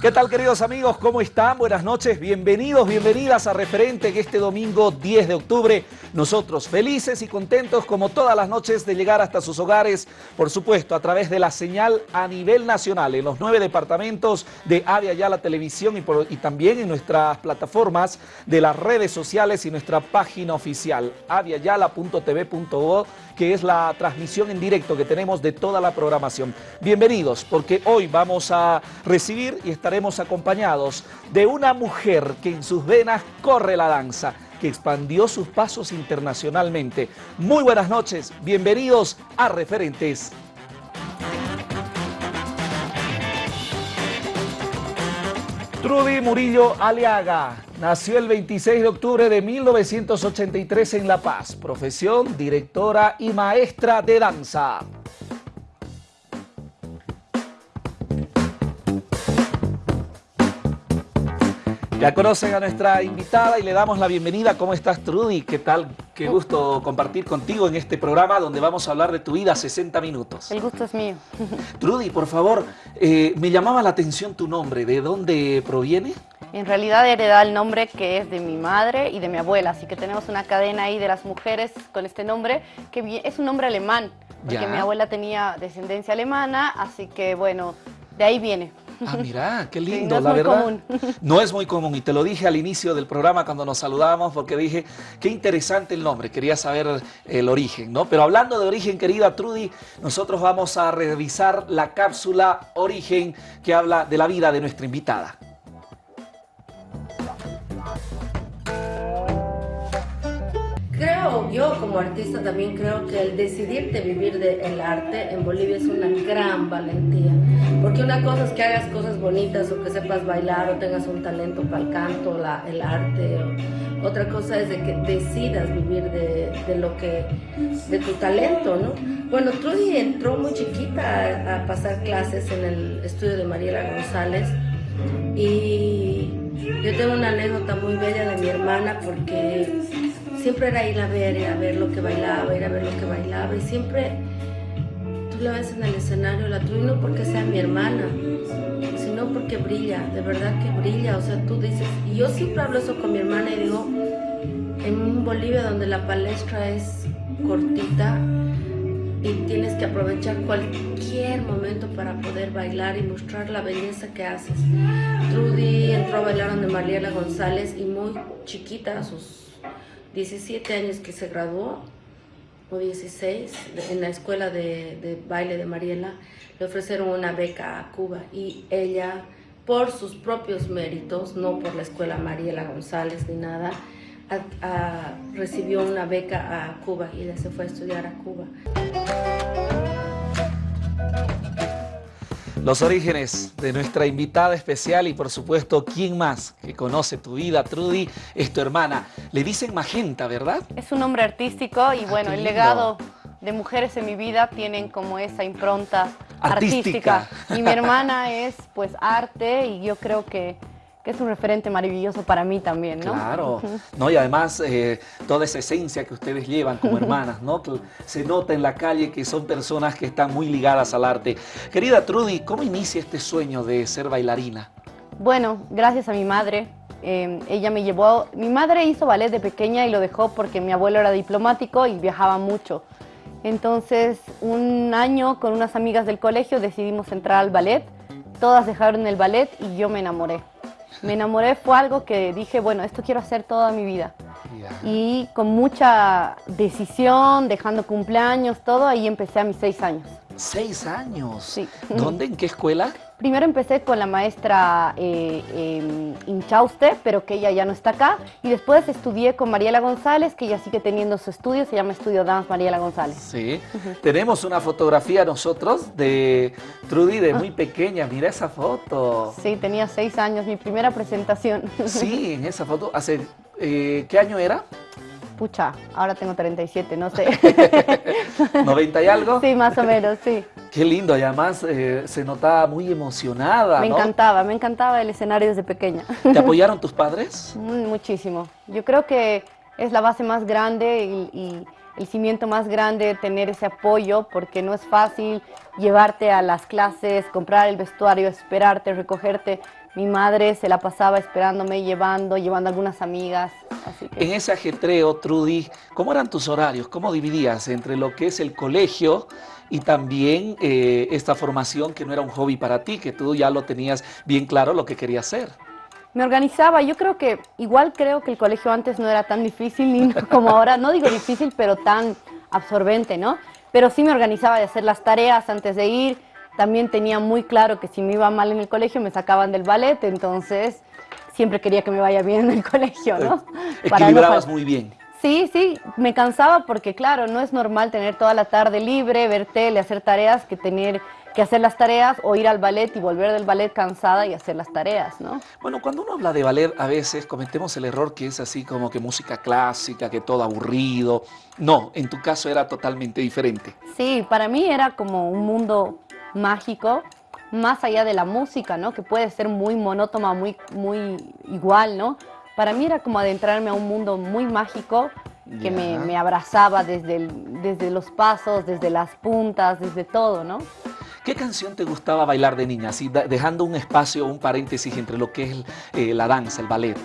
¿Qué tal queridos amigos? ¿Cómo están? Buenas noches, bienvenidos, bienvenidas a Referente que este domingo 10 de octubre nosotros felices y contentos como todas las noches de llegar hasta sus hogares, por supuesto a través de la señal a nivel nacional en los nueve departamentos de Avia Ya la Televisión y, también en nuestras plataformas de las redes sociales y nuestra página oficial aviayala.tv.o que es la transmisión en directo que tenemos de toda la programación. Bienvenidos, porque hoy vamos a recibir y estaremos acompañados de una mujer que en sus venas corre la danza, que expandió sus pasos internacionalmente. Muy buenas noches, bienvenidos a Referentes. Trudy Murillo Aliaga nació el 26 de octubre de 1983 en La Paz. Profesión, directora y maestra de danza. Ya conocen a nuestra invitada y le damos la bienvenida. ¿Cómo estás, Trudy? ¿Qué tal? Qué gusto compartir contigo en este programa donde vamos a hablar de tu vida 60 minutos. El gusto es mío. Trudy, por favor, eh, me llamaba la atención tu nombre. ¿De dónde proviene? En realidad hereda el nombre que es de mi madre y de mi abuela, así que tenemos una cadena ahí de las mujeres con este nombre, que es un nombre alemán, porque mi abuela tenía descendencia alemana, así que bueno, de ahí viene. Ah, mira, qué lindo, la verdad. Común. No es muy común y te lo dije al inicio del programa cuando nos saludábamos porque dije, qué interesante el nombre, quería saber el origen, ¿no? Pero hablando de origen, querida Trudy, nosotros vamos a revisar la cápsula Origen que habla de la vida de nuestra invitada. Creo, yo como artista también creo que el decidirte vivir del arte en Bolivia es una gran valentía. Porque una cosa es que hagas cosas bonitas o que sepas bailar o tengas un talento para el canto, la, el arte. otra cosa es de que decidas vivir de, de, lo que, de tu talento, ¿no? Bueno, Trudy entró muy chiquita a, a pasar clases en el estudio de Mariela González y yo tengo una anécdota muy bella de mi hermana porque siempre era ir a ver, a ver lo que bailaba, ir a ver lo que bailaba y siempre tú la ves en el escenario, la tuya no porque sea mi hermana, sino porque brilla, de verdad que brilla, o sea, tú dices, y yo siempre hablo eso con mi hermana y digo, en Bolivia donde la palestra es cortita y tienes que aprovechar cualquier momento para poder bailar y mostrar la belleza que haces. Trudy entró a bailar donde Mariela González y muy chiquita, sus 17 años que se graduó, o 16, en la escuela de, baile de Mariela, le ofrecieron una beca a Cuba y ella, por sus propios méritos, no por la escuela Mariela González ni nada, recibió una beca a Cuba y ella se fue a estudiar a Cuba. Los orígenes de nuestra invitada especial y por supuesto, ¿quién más que conoce tu vida, Trudy? Es tu hermana. Le dicen Magenta, ¿verdad? Es un nombre artístico y ah, bueno, el legado de mujeres en mi vida tienen como esa impronta artística. Y mi hermana es pues arte y yo creo que que es un referente maravilloso para mí también, ¿no? Claro, ¿no? y además eh, toda esa esencia que ustedes llevan como hermanas, ¿no? se nota en la calle que son personas que están muy ligadas al arte. Querida Trudy, ¿cómo inicia este sueño de ser bailarina? Bueno, gracias a mi madre. Em, ella me llevó, mi madre hizo ballet de pequeña y lo dejó porque mi abuelo era diplomático y viajaba mucho. Entonces, un año con unas amigas del colegio decidimos entrar al ballet. Todas dejaron el ballet y yo me enamoré me enamoré fue algo que dije, bueno, esto quiero hacer toda mi vida. Y con mucha decisión, dejando cumpleaños, todo, ahí empecé a mis seis años. ¿Seis años? Sí. ¿Dónde? ¿En qué escuela? Primero empecé con la maestra eh, em, Inchauste, pero que ella ya no está acá. Y después estudié con Mariela González, que ella sigue teniendo su estudio, se llama Estudio Dance Mariela González. Sí. Tenemos una fotografía nosotros de Trudy de muy pequeña. Mira esa foto. Sí, tenía seis años, mi primera presentación. Sí, en esa foto. ¿Hace eh, qué año era? Pucha, ahora tengo 37, no sé. ¿90 y algo? Sí, más o menos, sí. Qué lindo, y además eh, se notaba muy emocionada, Me encantaba, me encantaba el escenario desde pequeña. ¿Te apoyaron tus padres? Muchísimo. Yo creo que es la base más grande y, el cimiento más grande tener ese apoyo, porque no es fácil llevarte a las clases, comprar el vestuario, esperarte, recogerte. Mi madre se la pasaba esperándome, llevando, llevando algunas amigas. En ese ajetreo, Trudy, ¿cómo eran tus horarios? ¿Cómo dividías entre lo que es el colegio y también eh, esta formación que no era un hobby para ti, que tú ya lo tenías bien claro lo que querías hacer? Me organizaba, yo creo que, igual creo que el colegio antes no era tan difícil ni como ahora, no digo difícil, pero tan absorbente, ¿no? Pero sí me organizaba de hacer las tareas antes de ir, también tenía muy claro que si me iba mal en el colegio me sacaban del ballet, entonces siempre quería que me vaya bien en el colegio, ¿no? Equilibrabas muy bien. Sí, sí, me cansaba porque claro, no es normal tener toda la tarde libre, ver tele, hacer tareas, que tener que hacer las tareas o ir al ballet y volver del ballet cansada y hacer las tareas, ¿no? Bueno, cuando uno habla de ballet, a veces cometemos el error que es así como que música clásica, que todo aburrido. No, en tu caso era totalmente diferente. Sí, para mí era como un mundo mágico, más allá de la música, ¿no? Que puede ser muy monótona, muy, muy igual, ¿no? Para mí era como adentrarme a un mundo muy mágico que me, abrazaba desde, desde los pasos, desde las puntas, desde todo, ¿no? ¿Qué canción te gustaba bailar de niña? Así, dejando un espacio, un paréntesis entre lo que es eh, la danza, el ballet.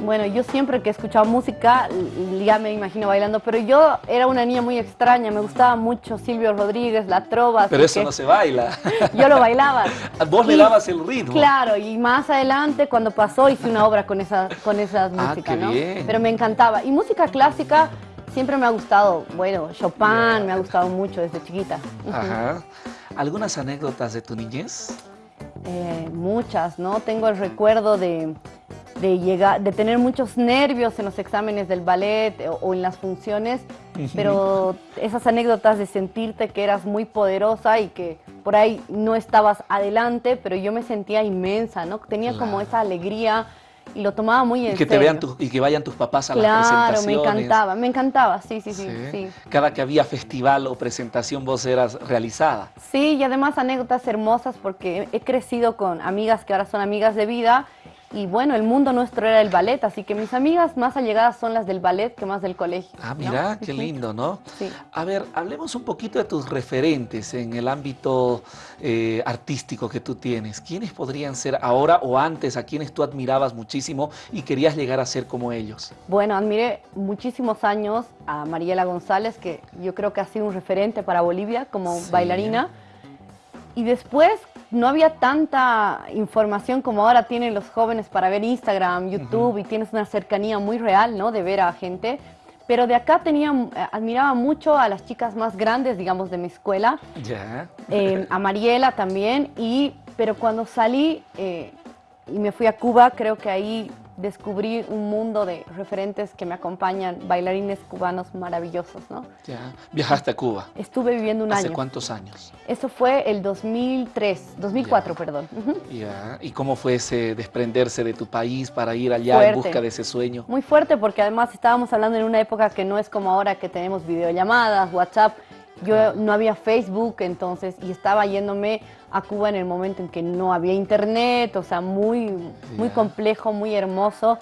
Bueno, yo siempre que he escuchado música, ya me imagino bailando, pero yo era una niña muy extraña, me gustaba mucho Silvio Rodríguez, la trova. Pero eso no se baila. Yo lo bailaba. Vos le dabas el ritmo. Claro, y más adelante cuando pasó hice una obra con, esa, con esas ah, músicas, ¿no? Pero me encantaba. Y música clásica siempre me ha gustado, bueno, Chopin me ha gustado mucho desde chiquita. Ajá. ¿Algunas anécdotas de tu niñez? Eh, muchas, ¿no? Tengo el recuerdo de de, llegar, de tener muchos nervios en los exámenes del ballet o, en las funciones, pero esas anécdotas de sentirte que eras muy poderosa y que por ahí no estabas adelante, pero yo me sentía inmensa, ¿no? Tenía como esa alegría y lo tomaba muy en y que Te vean y que vayan tus papás a las presentaciones. Claro, me encantaba, me encantaba, sí, sí, sí, sí, Cada que había festival o presentación vos eras realizada. Sí, y además anécdotas hermosas porque he crecido con amigas que ahora son amigas de vida y bueno, el mundo nuestro era el ballet, así que mis amigas más allegadas son las del ballet que más del colegio. Ah, mira, qué lindo, ¿no? Sí. A ver, hablemos un poquito de tus referentes en el ámbito eh, artístico que tú tienes. ¿Quiénes podrían ser ahora o antes a quienes tú admirabas muchísimo y querías llegar a ser como ellos? Bueno, admiré muchísimos años a Mariela González, que yo creo que ha sido un referente para Bolivia como bailarina. Y después no había tanta información como ahora tienen los jóvenes para ver Instagram, YouTube y tienes una cercanía muy real, ¿no? De ver a gente. Pero de acá tenía, eh, admiraba mucho a las chicas más grandes, digamos, de mi escuela. Ya. Eh, a Mariela también. Y, pero cuando salí eh, y me fui a Cuba, creo que ahí descubrí un mundo de referentes que me acompañan, bailarines cubanos maravillosos, ¿no? Ya. ¿Viajaste a Cuba? Estuve viviendo un año. ¿Hace cuántos años? Eso fue el 2003, 2004, perdón. Ya. ¿Y cómo fue ese desprenderse de tu país para ir allá en busca de ese sueño? Muy fuerte porque además estábamos hablando en una época que no es como ahora que tenemos videollamadas, WhatsApp, yo no había Facebook, entonces, y estaba yéndome a Cuba en el momento en que no había internet, o sea, muy, muy complejo, muy hermoso.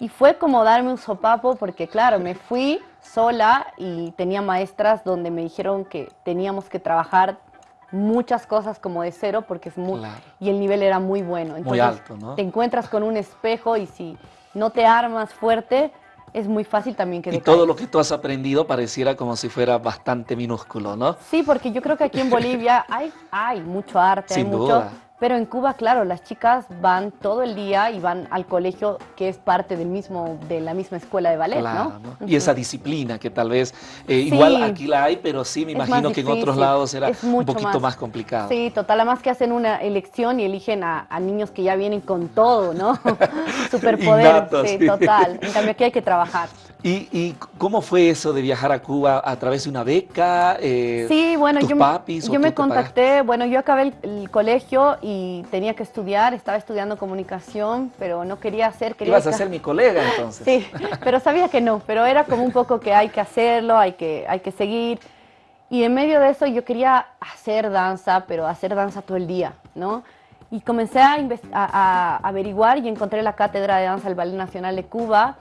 Y fue como darme un sopapo porque, claro, me fui sola y tenía maestras donde me dijeron que teníamos que trabajar muchas cosas como de cero porque es muy... Y el nivel era muy bueno. Entonces, muy alto, ¿no? Te encuentras con un espejo y si no te armas fuerte, es muy fácil también que Y todo lo que tú has aprendido pareciera como si fuera bastante minúsculo, ¿no? Sí, porque yo creo que aquí en Bolivia hay, hay mucho arte, hay mucho... Pero en Cuba, claro, las chicas van todo el día y van al colegio que es parte del mismo, de la misma escuela de ballet, ¿no? Y esa disciplina que tal vez, eh, igual aquí la hay, pero sí me imagino que en otros lados era un poquito más. complicado. Sí, total, además que hacen una elección y eligen a, niños que ya vienen con todo, ¿no? Superpoder, sí, total. En cambio aquí hay que trabajar. ¿Y, cómo fue eso de viajar a Cuba a través de una beca? Eh, sí, bueno, yo, yo me contacté, bueno, yo acabé el, colegio y tenía que estudiar, estaba estudiando comunicación, pero no quería hacer... Quería Ibas a ser mi colega entonces. Sí, pero sabía que no, pero era como un poco que hay que hacerlo, hay que, hay que seguir. Y en medio de eso yo quería hacer danza, pero hacer danza todo el día, ¿no? Y comencé a, a averiguar y encontré la Cátedra de Danza del Ballet Nacional de Cuba,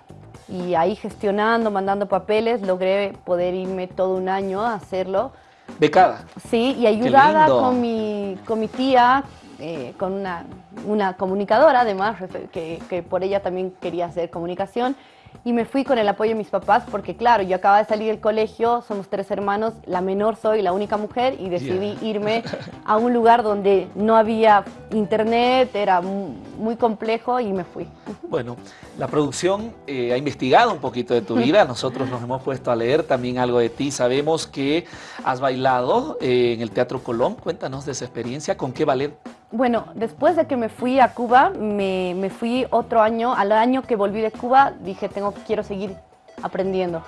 y ahí gestionando, mandando papeles, logré poder irme todo un año a hacerlo. ¿Becada? Sí, y ayudada con mi, con mi tía, eh, con una, una, comunicadora, además, que, que por ella también quería hacer comunicación y me fui con el apoyo de mis papás porque claro, yo acababa de salir del colegio, somos tres hermanos, la menor soy, la única mujer y decidí irme a un lugar donde no había internet, era muy complejo y me fui. Bueno, la producción eh, ha investigado un poquito de tu vida, nosotros nos hemos puesto a leer también algo de ti, sabemos que has bailado eh, en el Teatro Colón, cuéntanos de esa experiencia, ¿con qué ballet bueno, después de que me fui a Cuba, me, fui otro año, al año que volví de Cuba, dije, tengo, quiero seguir aprendiendo.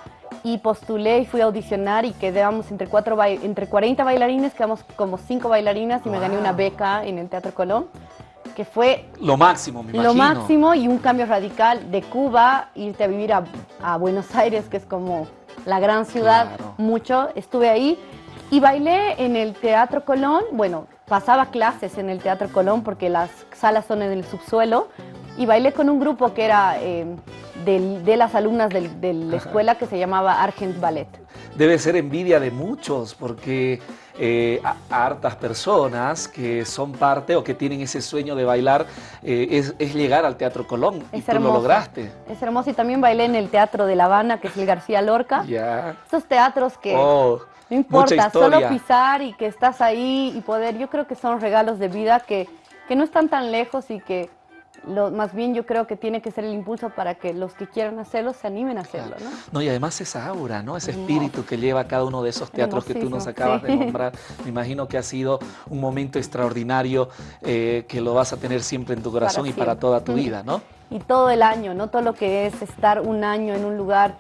Y postulé y fui a audicionar y quedamos entre, cuatro, entre 40 bailarines, quedamos como cinco bailarinas y me gané una beca en el Teatro Colón, que fue... Lo máximo, me imagino. Lo máximo y un cambio radical de Cuba, irte a vivir a, Buenos Aires, que es como la gran ciudad, mucho. Estuve ahí y bailé en el Teatro Colón, bueno, pasaba clases en el Teatro Colón porque las salas son en el subsuelo y bailé con un grupo que era eh, de, las alumnas de, la escuela que se llamaba Argent Ballet. Debe ser envidia de muchos porque eh, a, hartas personas que son parte o que tienen ese sueño de bailar eh, es, llegar al Teatro Colón y tú lo lograste. Es hermoso y también bailé en el Teatro de La Habana que es el García Lorca. Ya. Esos teatros que... Oh no importa, solo pisar y que estás ahí y poder, yo creo que son regalos de vida que, que no están tan lejos y que lo, más bien yo creo que tiene que ser el impulso para que los que quieran hacerlo se animen a hacerlo, ¿no? No, y además esa aura, ¿no? Ese espíritu que lleva cada uno de esos teatros que tú nos acabas de nombrar. Me imagino que ha sido un momento extraordinario eh, que lo vas a tener siempre en tu corazón y para toda tu vida, ¿no? Y todo el año, ¿no? Todo lo que es estar un año en un lugar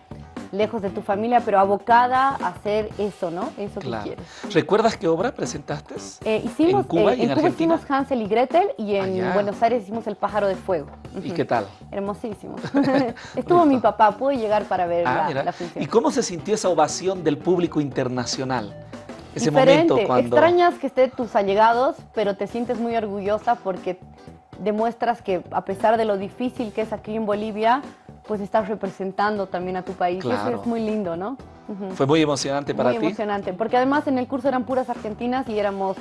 lejos de tu familia, pero abocada a hacer eso, ¿no? Eso que quieres. ¿Recuerdas qué obra presentaste? Eh, hicimos, en Cuba y eh, en, Cuba hicimos Hansel y Gretel y en Buenos Aires hicimos El pájaro de fuego. ¿Y qué tal? Hermosísimo. Estuvo mi papá, pude llegar para ver ah, la, función. ¿Y cómo se sintió esa ovación del público internacional? Ese momento cuando... Extrañas que estén tus allegados, pero te sientes muy orgullosa porque demuestras que a pesar de lo difícil que es aquí en Bolivia, pues estás representando también a tu país. Eso es muy lindo, ¿no? Fue muy emocionante para ti. Muy emocionante, porque además en el curso eran puras argentinas y éramos,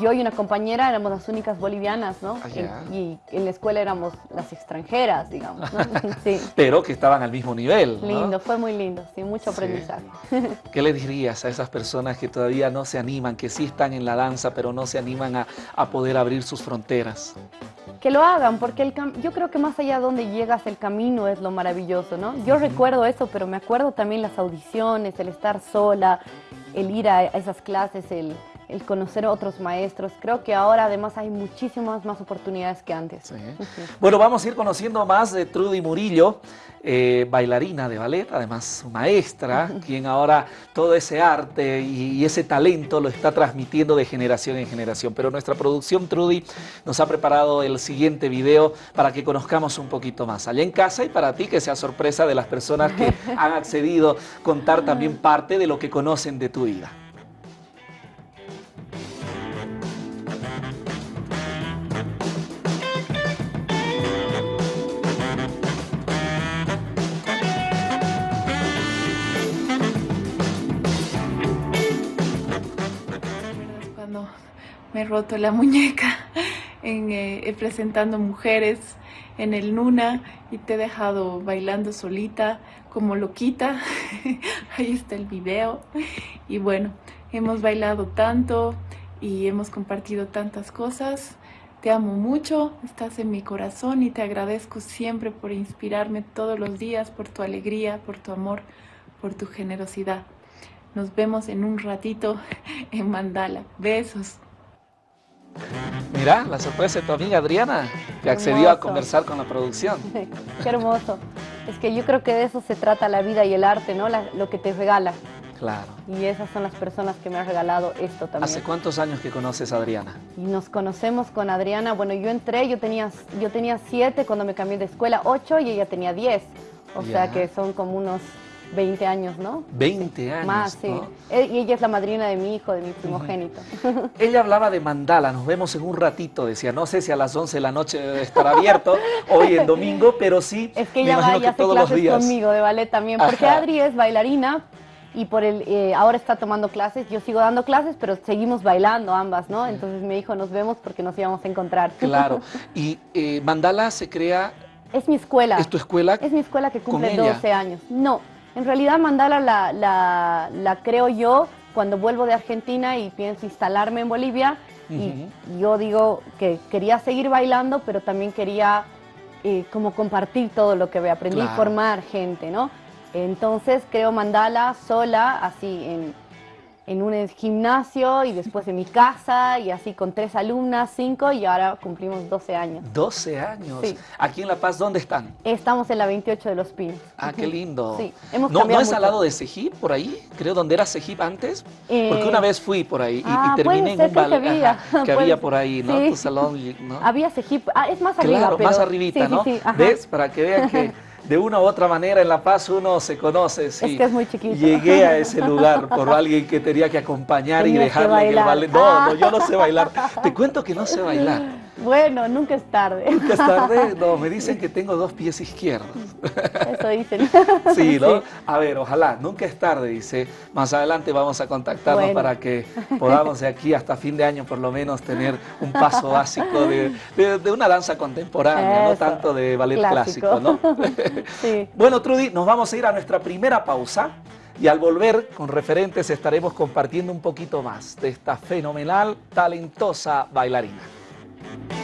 yo y una compañera éramos las únicas bolivianas, ¿no? Ah, y en la escuela éramos las extranjeras, digamos, ¿no? sí. Pero que estaban al mismo nivel, Lindo, fue muy lindo, sí, mucho aprendizaje. ¿Qué le dirías a esas personas que todavía no se animan, que sí están en la danza, pero no se animan a, a poder abrir sus fronteras? Que lo hagan, porque el yo creo que más allá de donde llegas, el camino es lo maravilloso, ¿no? Yo recuerdo eso, pero me acuerdo también las audiciones, el estar sola, el ir a esas clases, el, el conocer a otros maestros. Creo que ahora además hay muchísimas más oportunidades que antes. Bueno, vamos a ir conociendo más de Trudy Murillo, eh, bailarina de ballet, además maestra, quien ahora todo ese arte y, ese talento lo está transmitiendo de generación en generación. Pero nuestra producción, Trudy, nos ha preparado el siguiente video para que conozcamos un poquito más allá en casa y para ti que sea sorpresa de las personas que han accedido a contar también parte de lo que conocen de tu vida. He roto la muñeca en, eh, presentando mujeres en el Nuna y te he dejado bailando solita como loquita. Ahí está el video. Y bueno, hemos bailado tanto y hemos compartido tantas cosas. Te amo mucho, estás en mi corazón y te agradezco siempre por inspirarme todos los días, por tu alegría, por tu amor, por tu generosidad. Nos vemos en un ratito en Mandala. Besos. Mira, la sorpresa de tu amiga Adriana, que accedió a conversar con la producción. Qué hermoso. Es que yo creo que de eso se trata la vida y el arte, ¿no? lo que te regala. Claro. Y esas son las personas que me han regalado esto también. ¿Hace cuántos años que conoces a Adriana? Y nos conocemos con Adriana, bueno, yo entré, yo tenía, yo tenía siete cuando me cambié de escuela, ocho y ella tenía diez. O sea que son como unos 20 años, ¿no? 20 años, Más, sí. Y ella es la madrina de mi hijo, de mi primogénito. Ella hablaba de mandala, nos vemos en un ratito, decía, no sé si a las 11 de la noche debe estar abierto, hoy en domingo, pero sí, Es que ella va y hace clases conmigo de ballet también, porque Adri es bailarina, y por el, eh, ahora está tomando clases, yo sigo dando clases, pero seguimos bailando ambas, ¿no? Entonces me dijo, nos vemos porque nos íbamos a encontrar. Claro, y eh, Mandala se crea... Es mi escuela. ¿Es tu escuela? Es mi escuela que cumple 12 años. No, en realidad Mandala la, la, la, creo yo cuando vuelvo de Argentina y pienso instalarme en Bolivia. Y yo digo que quería seguir bailando, pero también quería eh, como compartir todo lo que aprendí y formar gente, ¿no? Entonces creo mandala sola, así en, en un gimnasio y después en mi casa y así con tres alumnas, cinco y ahora cumplimos 12 años. 12 años. Sí. Aquí en La Paz, ¿dónde están? Estamos en la 28 de Los Pinos. Ah, qué lindo. Sí, hemos ¿No, ¿No es al lado de Sejip, por ahí? Creo, donde era Sejip antes. Porque una eh, vez fui por ahí y, ah, terminé en un que, había, que había por ahí, ¿no? Tu salón, ¿no? Había Sejip, ah, es más arriba, Claro, más arribita, ¿no? ¿Ves? Para que vean que... de una u otra manera en La Paz uno se conoce. Sí. Es que es muy chiquito. Llegué a ese lugar por alguien que tenía que acompañar y dejarle que, el ballet. No, no, yo no sé bailar. Te cuento que no sé bailar. Bueno, nunca es tarde. Nunca es tarde. No, me dicen que tengo dos pies izquierdos. Eso dicen. Sí, ¿no? A ver, ojalá, nunca es tarde, dice. Más adelante vamos a contactarnos para que podamos de aquí hasta fin de año por lo menos tener un paso básico de, una danza contemporánea, no tanto de ballet clásico, ¿no? Sí. Bueno, Trudy, nos vamos a ir a nuestra primera pausa. Y al volver con referentes estaremos compartiendo un poquito más de esta fenomenal, talentosa bailarina. Thank you.